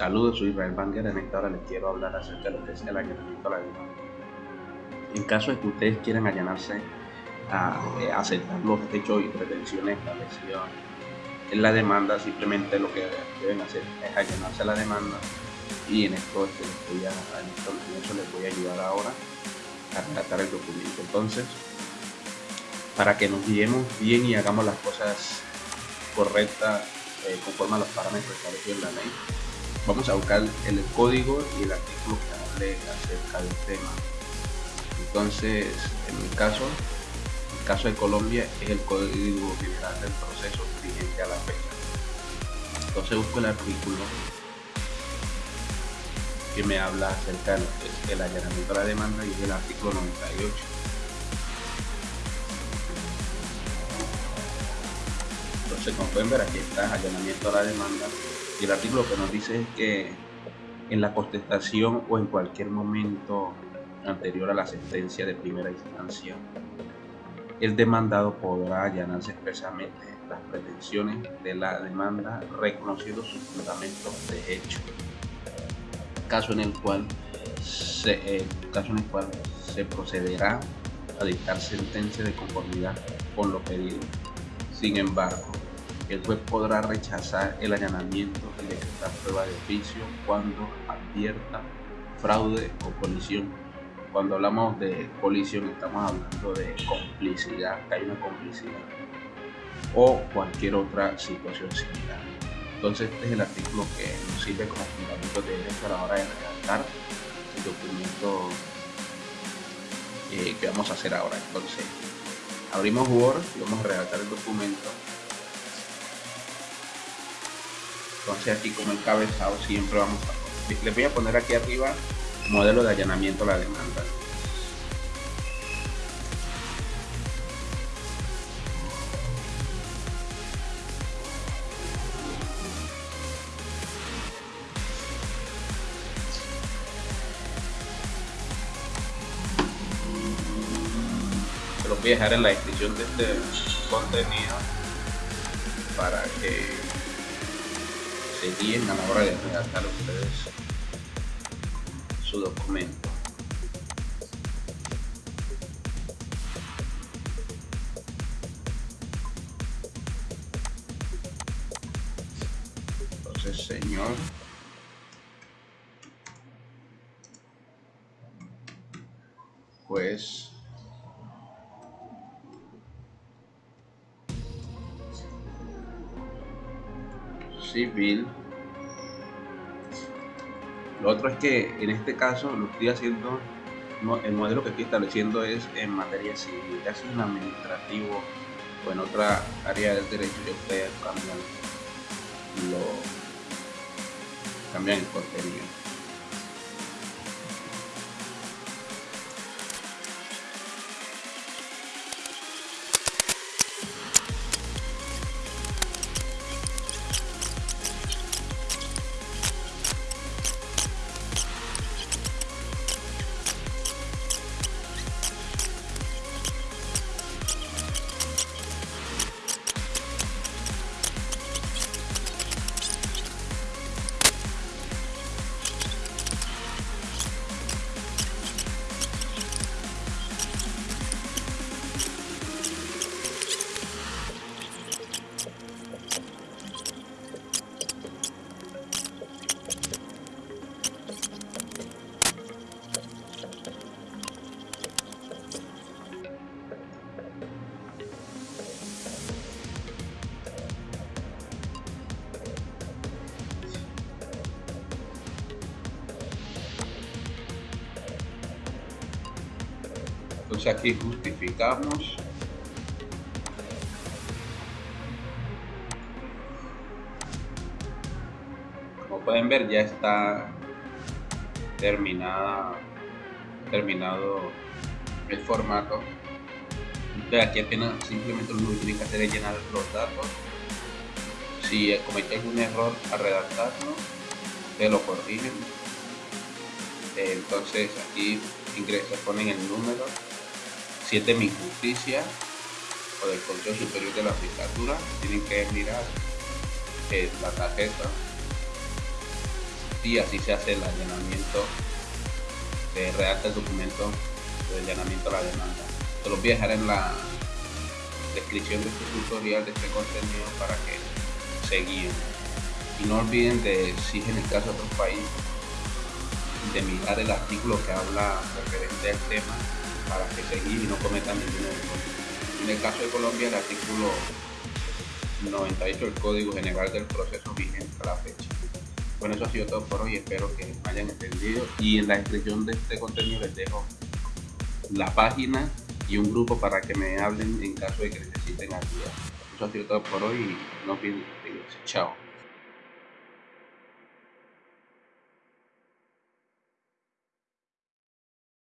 Saludos, soy Israel Banger. En esta les quiero hablar acerca de lo que es el allanamiento a la demanda. En caso de que ustedes quieran allanarse a, eh, aceptar los hechos y pretensiones establecidos en la demanda, simplemente lo que deben hacer es allanarse a la demanda y en esto, este, les voy a, en esto, les voy a ayudar ahora a redactar el documento. Entonces, para que nos guiemos bien y hagamos las cosas correctas eh, conforme a los parámetros establecidos en la ley, vamos a buscar el código y el artículo que hable acerca del tema. Entonces, en mi caso, en el caso de Colombia es el Código General del Proceso vigente a la fecha. Entonces busco el artículo que me habla acerca del allanamiento a la demanda y el artículo 98. Entonces, como pueden ver, aquí está allanamiento a la demanda y el artículo que nos dice es que en la contestación o en cualquier momento anterior a la sentencia de primera instancia, el demandado podrá allanarse expresamente las pretensiones de la demanda reconociendo sus fundamentos de hecho, caso en el cual se, eh, caso en el cual se procederá a dictar sentencia de conformidad con lo pedido. Sin embargo, el juez podrá rechazar el allanamiento y decretar prueba de oficio cuando advierta fraude o colisión. Cuando hablamos de colisión estamos hablando de complicidad, hay una complicidad o cualquier otra situación similar. Entonces este es el artículo que nos sirve como fundamento de derecho a la hora de redactar el documento eh, que vamos a hacer ahora. Entonces abrimos Word y vamos a redactar el documento entonces aquí como encabezado siempre vamos a les voy a poner aquí arriba modelo de allanamiento a la demanda. Se los voy a dejar en la descripción de este contenido para que se guíen a la hora de redactar ustedes su documento. Entonces, señor. Pues civil. Lo otro es que en este caso lo estoy haciendo, el modelo que estoy estableciendo es en materia civil, sea en administrativo o en otra área del derecho, que ustedes cambian, lo, cambian el contenido. Aquí justificamos. Como pueden ver ya está terminada terminado el formato. Entonces aquí apenas simplemente lo que tienen que hacer es llenar los datos. Si comete algún error al redactarlo te lo corrigen. Entonces aquí ingresa ponen el número 7 mi justicia o del Consejo Superior de la Judicatura tienen que mirar eh, la tarjeta y así se hace el allanamiento, se redacta el documento de allanamiento a la demanda. Se los voy a dejar en la descripción de este tutorial, de este contenido para que se guíen. Y no olviden de, si en el caso de otro país, de mirar el artículo que habla referente al tema para que se guíen y no cometan ningún error. En el caso de Colombia, el artículo 98 del Código General del Proceso vigente a la fecha. Bueno, eso ha sido todo por hoy, espero que hayan entendido y en la descripción de este contenido les dejo la página y un grupo para que me hablen en caso de que necesiten ayuda. Eso ha sido todo por hoy y no olviden Chao.